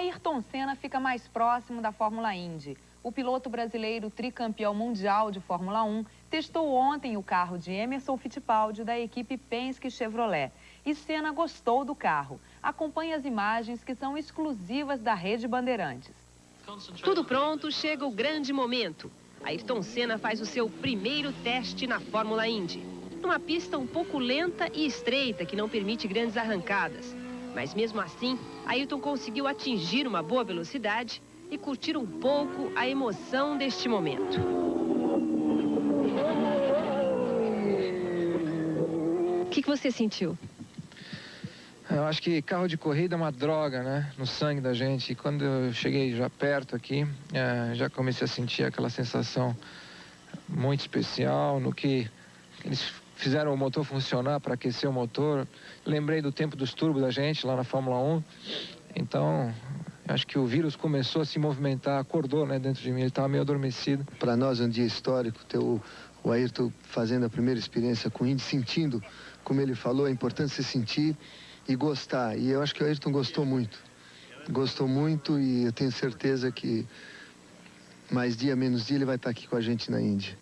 Ayrton Senna fica mais próximo da Fórmula Indy. O piloto brasileiro tricampeão mundial de Fórmula 1 testou ontem o carro de Emerson Fittipaldi da equipe Penske Chevrolet. E Senna gostou do carro. Acompanhe as imagens que são exclusivas da Rede Bandeirantes. Tudo pronto, chega o grande momento. Ayrton Senna faz o seu primeiro teste na Fórmula Indy. Numa pista um pouco lenta e estreita que não permite grandes arrancadas. Mas mesmo assim, Ayrton conseguiu atingir uma boa velocidade e curtir um pouco a emoção deste momento. O que, que você sentiu? Eu acho que carro de corrida é uma droga, né? No sangue da gente. E quando eu cheguei já perto aqui, é, já comecei a sentir aquela sensação muito especial no que eles fizeram o motor funcionar para aquecer o motor. Lembrei do tempo dos turbos da gente lá na Fórmula 1. Então, acho que o vírus começou a se movimentar, acordou né, dentro de mim, ele estava meio adormecido. Para nós é um dia histórico ter o, Ayrton fazendo a primeira experiência com o Indy, sentindo, como ele falou, é importante se sentir e gostar. E eu acho que o Ayrton gostou muito. Gostou muito e eu tenho certeza que mais dia, menos dia, ele vai estar aqui com a gente na Índia.